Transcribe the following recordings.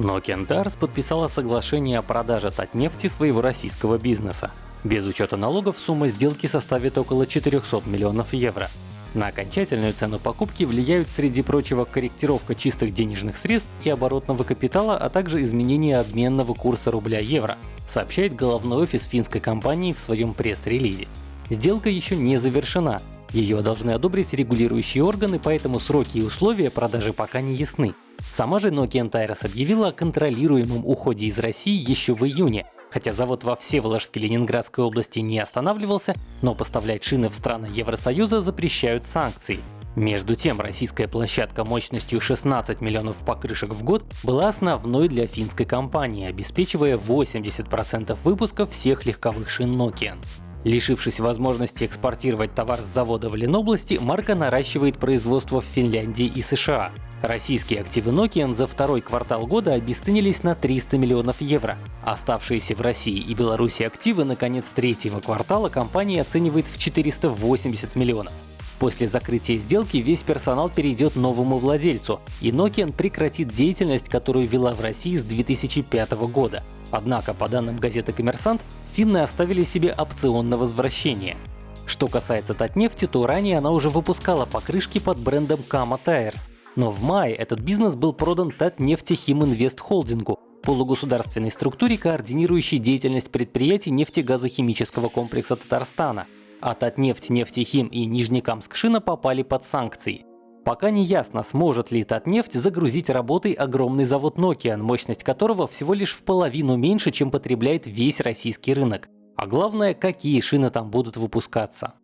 Nokian Tires подписала соглашение о продаже Татнефти своего российского бизнеса. Без учета налогов сумма сделки составит около 400 миллионов евро. На окончательную цену покупки влияют, среди прочего, корректировка чистых денежных средств и оборотного капитала, а также изменение обменного курса рубля-евро, сообщает головной офис финской компании в своем пресс-релизе. Сделка еще не завершена. Ее должны одобрить регулирующие органы, поэтому сроки и условия продажи пока не ясны. Сама же Nokian Tires объявила о контролируемом уходе из России еще в июне, хотя завод во Всеволожске Ленинградской области не останавливался, но поставлять шины в страны Евросоюза запрещают санкции. Между тем, российская площадка мощностью 16 миллионов покрышек в год была основной для финской компании, обеспечивая 80% выпуска всех легковых шин Nokian. Лишившись возможности экспортировать товар с завода в Ленобласти, марка наращивает производство в Финляндии и США. Российские активы Nokian за второй квартал года обесценились на 300 миллионов евро. Оставшиеся в России и Беларуси активы на конец третьего квартала компания оценивает в 480 миллионов. После закрытия сделки весь персонал перейдет новому владельцу, и Nokian прекратит деятельность, которую вела в России с 2005 года. Однако, по данным газеты «Коммерсант», финны оставили себе опцион на возвращение. Что касается Татнефти, то ранее она уже выпускала покрышки под брендом Kama Tires, но в мае этот бизнес был продан Татнефтехим Инвест Холдингу, полугосударственной структуре, координирующей деятельность предприятий нефтегазохимического комплекса Татарстана. А Татнефть, Нефтехим и Нижнекамскшина попали под санкции. Пока не ясно, сможет ли Татнефть загрузить работой огромный завод Nokian, мощность которого всего лишь в половину меньше, чем потребляет весь российский рынок. А главное, какие шины там будут выпускаться.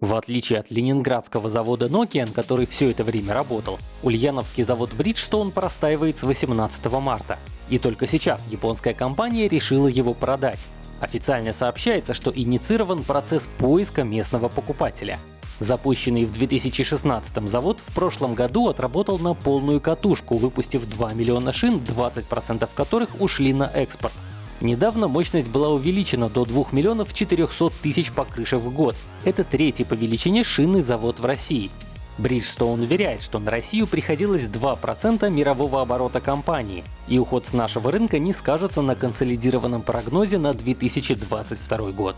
В отличие от ленинградского завода Nokian, который все это время работал, ульяновский завод Bridgestone простаивает с 18 марта. И только сейчас японская компания решила его продать. Официально сообщается, что инициирован процесс поиска местного покупателя. Запущенный в 2016 завод в прошлом году отработал на полную катушку, выпустив 2 миллиона шин, 20% которых ушли на экспорт. Недавно мощность была увеличена до 2 миллионов 400 тысяч покрышек в год. Это третий по величине шинный завод в России. Bridgestone уверяет, что на Россию приходилось 2% мирового оборота компании, и уход с нашего рынка не скажется на консолидированном прогнозе на 2022 год.